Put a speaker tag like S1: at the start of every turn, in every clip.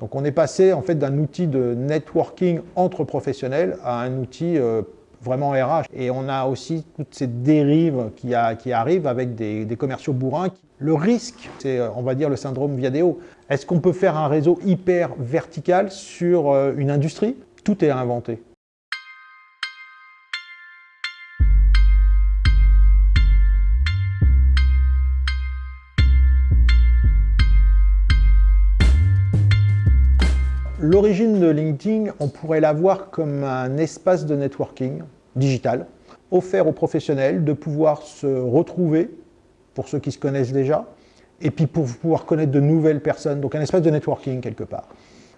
S1: Donc on est passé en fait d'un outil de networking entre professionnels à un outil euh, vraiment RH. Et on a aussi toutes ces dérives qui, arrivent avec des, commerciaux bourrins. Le risque, c'est euh, on va dire le syndrome Viadeo. Est-ce qu'on peut faire un réseau hyper vertical sur euh, une industrie? Tout est inventé. L'origine de LinkedIn, on pourrait la voir comme un espace de networking digital, offert aux professionnels de pouvoir se retrouver, pour ceux qui se connaissent déjà, et puis pour pouvoir connaître de nouvelles personnes, donc un espace de networking quelque part.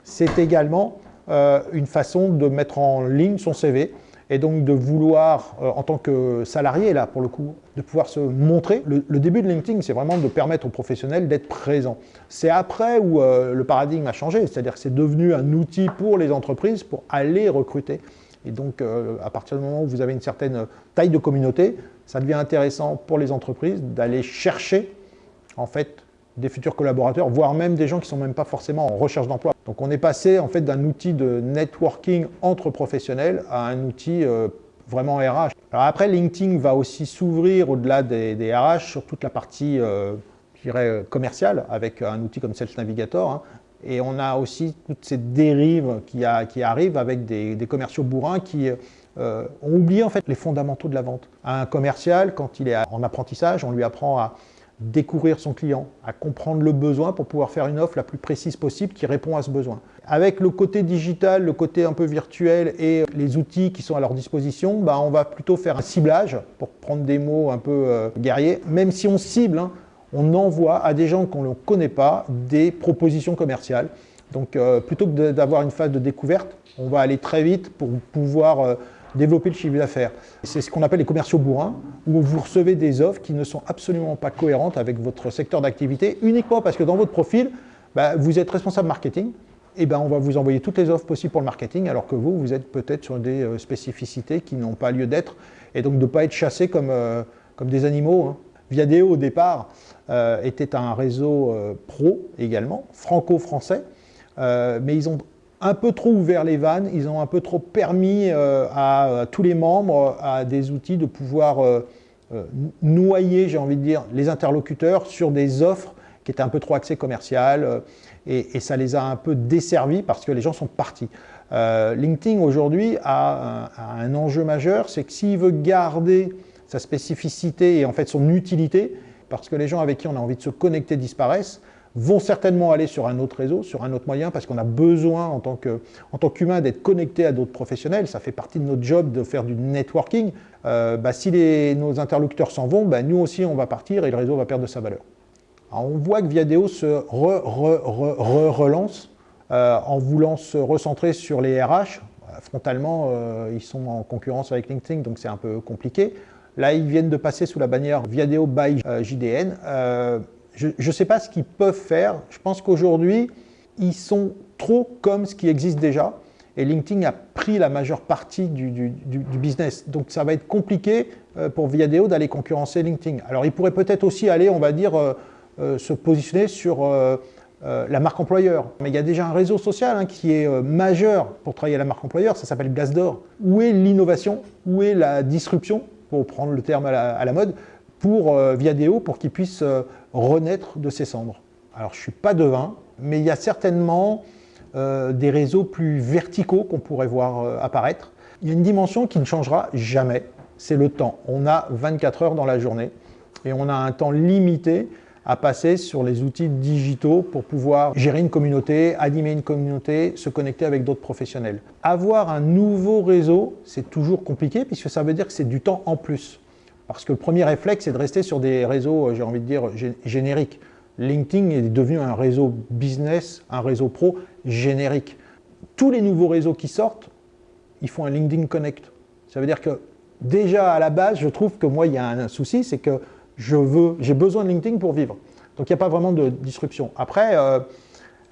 S1: C'est également euh, une façon de mettre en ligne son CV, et donc de vouloir, euh, en tant que salarié, là, pour le coup, de pouvoir se montrer. Le, début de LinkedIn, c'est vraiment de permettre aux professionnels d'être présents. C'est après où euh, le paradigme a changé, c'est-à-dire que c'est devenu un outil pour les entreprises pour aller recruter. Et donc, euh, à partir du moment où vous avez une certaine taille de communauté, ça devient intéressant pour les entreprises d'aller chercher, en fait, des futurs collaborateurs, voire même des gens qui ne sont même pas forcément en recherche d'emploi. Donc on est passé en fait d'un outil de networking entre professionnels à un outil euh, vraiment RH. Après, LinkedIn va aussi s'ouvrir au-delà des, RH sur toute la partie, euh, je dirais, commerciale avec un outil comme Sales Navigator. Hein. Et on a aussi toutes ces dérives qui, arrivent avec des, commerciaux bourrins qui euh, ont oublié en fait les fondamentaux de la vente. Un commercial, quand il est en apprentissage, on lui apprend à découvrir son client, à comprendre le besoin pour pouvoir faire une offre la plus précise possible qui répond à ce besoin. Avec le côté digital, le côté un peu virtuel et les outils qui sont à leur disposition, bah, on va plutôt faire un ciblage, pour prendre des mots un peu euh, guerriers. Même si on cible, hein, on envoie à des gens qu'on ne connaît pas des propositions commerciales. Donc euh, plutôt que d'avoir une phase de découverte, on va aller très vite pour pouvoir euh, développer le chiffre d'affaires. C'est ce qu'on appelle les commerciaux bourrins, où vous recevez des offres qui ne sont absolument pas cohérentes avec votre secteur d'activité, uniquement parce que dans votre profil, bah, vous êtes responsable marketing, et ben on va vous envoyer toutes les offres possibles pour le marketing, alors que vous, vous êtes peut-être sur des euh, spécificités qui n'ont pas lieu d'être, et donc de ne pas être chassé comme, euh, comme des animaux. Hein. Viadeo, au départ, euh, était un réseau pro également, franco-français, mais ils ont un peu trop ouvert les vannes, ils ont un peu trop permis euh, à, tous les membres, à des outils de pouvoir euh, euh, noyer, j'ai envie de dire, les interlocuteurs sur des offres qui étaient un peu trop axées commerciales et, ça les a un peu desservis parce que les gens sont partis. LinkedIn aujourd'hui a, un enjeu majeur, c'est que s'il veut garder sa spécificité et en fait son utilité, parce que les gens avec qui on a envie de se connecter disparaissent, vont certainement aller sur un autre réseau, sur un autre moyen, parce qu'on a besoin en tant qu'humain d'être connecté à d'autres professionnels. Ça fait partie de notre job de faire du networking. Euh, bah, si nos interlocuteurs s'en vont, bah, nous aussi on va partir et le réseau va perdre de sa valeur. on voit que Viadeo se relance euh, en voulant se recentrer sur les RH. Frontalement, euh, ils sont en concurrence avec LinkedIn, donc c'est un peu compliqué. Là, ils viennent de passer sous la bannière Viadeo by JDN je ne sais pas ce qu'ils peuvent faire. Je pense qu'aujourd'hui, ils sont trop comme ce qui existe déjà. Et LinkedIn a pris la majeure partie du, business. Donc ça va être compliqué euh, pour Viadeo d'aller concurrencer LinkedIn. Alors il pourrait peut-être aussi aller, on va dire, euh, euh, se positionner sur la marque employeur. Mais il y a déjà un réseau social hein, qui est majeur pour travailler à la marque employeur, ça s'appelle Glassdoor. Où est l'innovation? Où est la disruption, pour prendre le terme à la mode pour euh, Viadeo pour qu'il puisse euh, renaître de ses cendres. Alors je ne suis pas devin, mais il y a certainement euh, des réseaux plus verticaux qu'on pourrait voir apparaître. Il y a une dimension qui ne changera jamais, c'est le temps. On a 24 heures dans la journée et on a un temps limité à passer sur les outils digitaux pour pouvoir gérer une communauté, animer une communauté, se connecter avec d'autres professionnels. Avoir un nouveau réseau, c'est toujours compliqué puisque ça veut dire que c'est du temps en plus. Parce que le premier réflexe, c'est de rester sur des réseaux, euh, j'ai envie de dire, génériques. LinkedIn est devenu un réseau business, un réseau pro générique. Tous les nouveaux réseaux qui sortent, ils font un LinkedIn Connect. Ça veut dire que déjà à la base, je trouve que moi, il y a un souci, c'est que j'ai besoin de LinkedIn pour vivre. Donc il n'y a pas vraiment de disruption. Après, euh,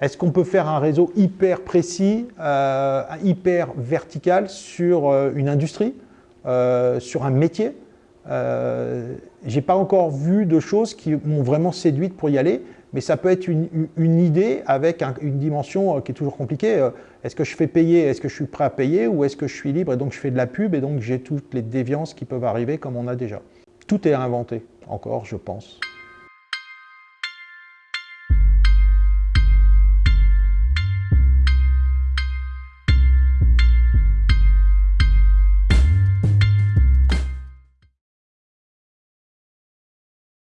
S1: est-ce qu'on peut faire un réseau hyper précis, euh, hyper vertical sur une industrie, sur un métier? Euh, j'ai pas encore vu de choses qui m'ont vraiment séduite pour y aller, mais ça peut être une, idée avec une dimension euh, qui est toujours compliquée. Euh, est-ce que je fais payer, est-ce que je suis prêt à payer, ou est-ce que je suis libre et donc je fais de la pub et donc j'ai toutes les déviances qui peuvent arriver comme on a déjà. Tout est inventé, encore, je pense.